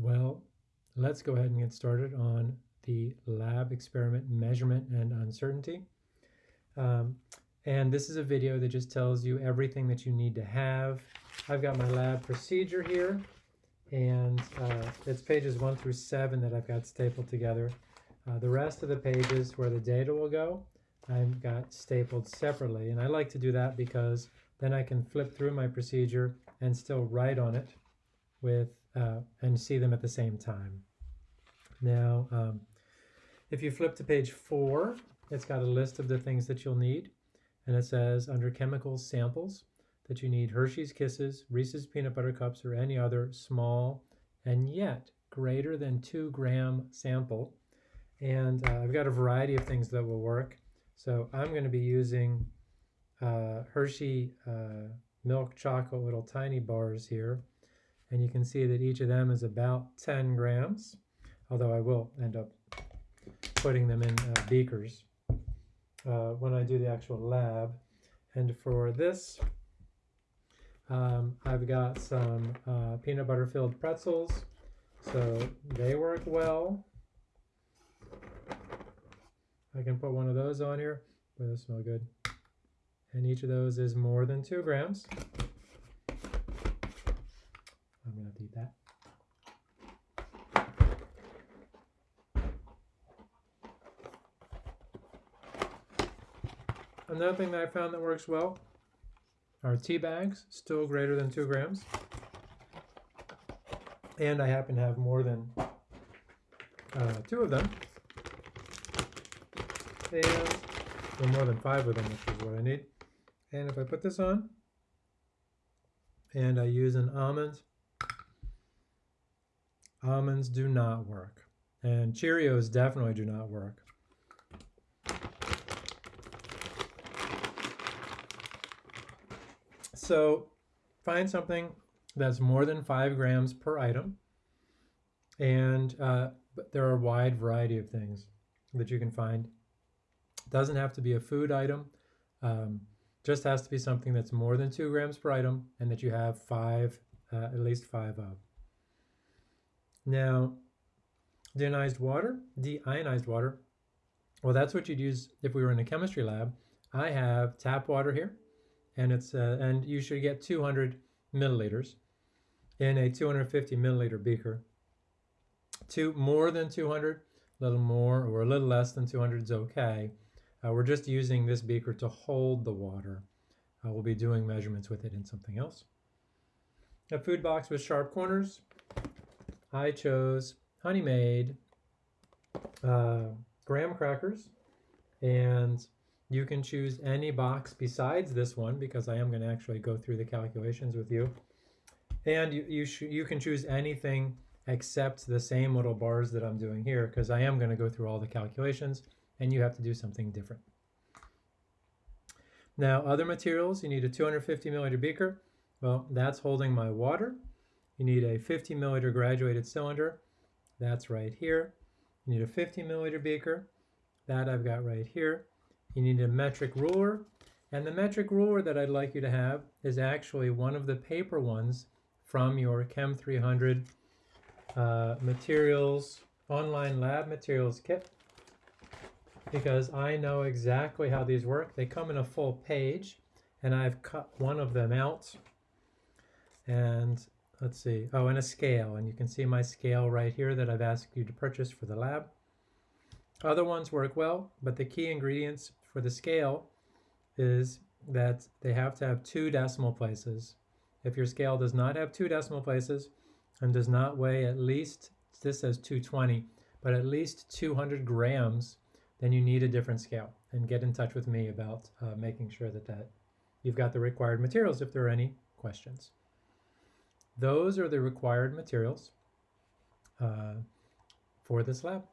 Well, let's go ahead and get started on the lab experiment measurement and uncertainty. Um, and this is a video that just tells you everything that you need to have. I've got my lab procedure here and uh, it's pages one through seven that I've got stapled together. Uh, the rest of the pages where the data will go, I've got stapled separately. And I like to do that because then I can flip through my procedure and still write on it with uh, and see them at the same time. Now, um, if you flip to page four, it's got a list of the things that you'll need. And it says under chemicals samples that you need Hershey's Kisses, Reese's Peanut Butter Cups, or any other small and yet greater than two gram sample. And uh, I've got a variety of things that will work. So I'm going to be using uh, Hershey uh, milk chocolate little tiny bars here and you can see that each of them is about 10 grams, although I will end up putting them in uh, beakers uh, when I do the actual lab. And for this, um, I've got some uh, peanut butter filled pretzels, so they work well. I can put one of those on here. Boy, those smell good. And each of those is more than two grams. That. Another thing that I found that works well are tea bags, still greater than two grams. And I happen to have more than uh, two of them. And or more than five of them, which is what I need. And if I put this on, and I use an almond Almonds do not work. And Cheerios definitely do not work. So find something that's more than five grams per item. And uh, there are a wide variety of things that you can find. Doesn't have to be a food item. Um, just has to be something that's more than two grams per item and that you have five, uh, at least five of. Now, deionized water, deionized water, well, that's what you'd use if we were in a chemistry lab. I have tap water here, and it's uh, and you should get 200 milliliters in a 250 milliliter beaker. Two more than 200, a little more or a little less than 200 is okay. Uh, we're just using this beaker to hold the water. Uh, we'll be doing measurements with it in something else. A food box with sharp corners, I chose Honey Maid uh, graham crackers and you can choose any box besides this one because I am going to actually go through the calculations with you. And you, you, you can choose anything except the same little bars that I'm doing here because I am going to go through all the calculations and you have to do something different. Now other materials, you need a 250 milliliter beaker. Well, that's holding my water you need a 50 milliliter graduated cylinder. That's right here. You need a 50 milliliter beaker. That I've got right here. You need a metric ruler. And the metric ruler that I'd like you to have is actually one of the paper ones from your Chem 300 uh, materials, online lab materials kit. Because I know exactly how these work. They come in a full page and I've cut one of them out. And let's see, oh, and a scale. And you can see my scale right here that I've asked you to purchase for the lab. Other ones work well, but the key ingredients for the scale is that they have to have two decimal places. If your scale does not have two decimal places and does not weigh at least, this says 220, but at least 200 grams, then you need a different scale. And get in touch with me about uh, making sure that, that you've got the required materials if there are any questions. Those are the required materials uh, for this lab.